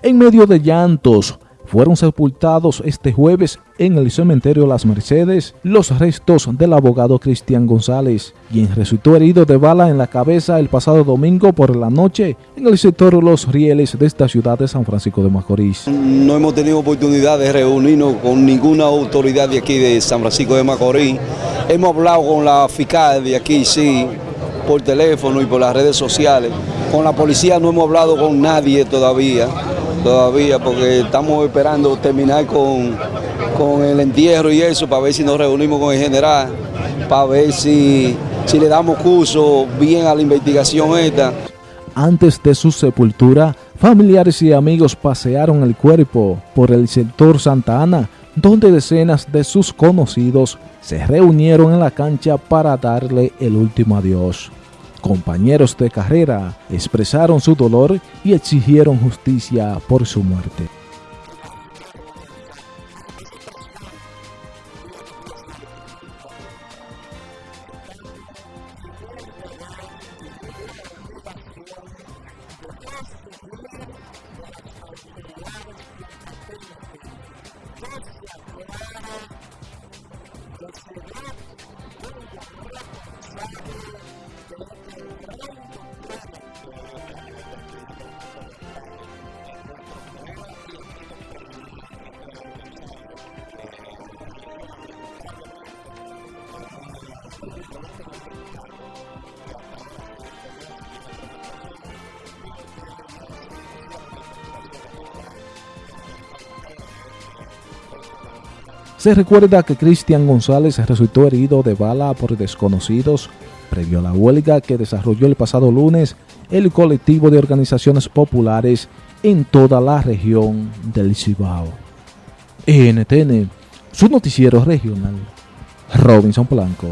En medio de llantos, fueron sepultados este jueves en el cementerio Las Mercedes los restos del abogado Cristian González, quien resultó herido de bala en la cabeza el pasado domingo por la noche en el sector Los Rieles de esta ciudad de San Francisco de Macorís. No hemos tenido oportunidad de reunirnos con ninguna autoridad de aquí de San Francisco de Macorís. Hemos hablado con la fiscal de aquí, sí, por teléfono y por las redes sociales. Con la policía no hemos hablado con nadie todavía todavía porque estamos esperando terminar con, con el entierro y eso para ver si nos reunimos con el general, para ver si, si le damos curso bien a la investigación esta. Antes de su sepultura, familiares y amigos pasearon el cuerpo por el sector Santa Ana, donde decenas de sus conocidos se reunieron en la cancha para darle el último adiós compañeros de carrera expresaron su dolor y exigieron justicia por su muerte. Se recuerda que Cristian González resultó herido de bala por desconocidos previo a la huelga que desarrolló el pasado lunes el colectivo de organizaciones populares en toda la región del Cibao. NTN, su noticiero regional, Robinson Blanco.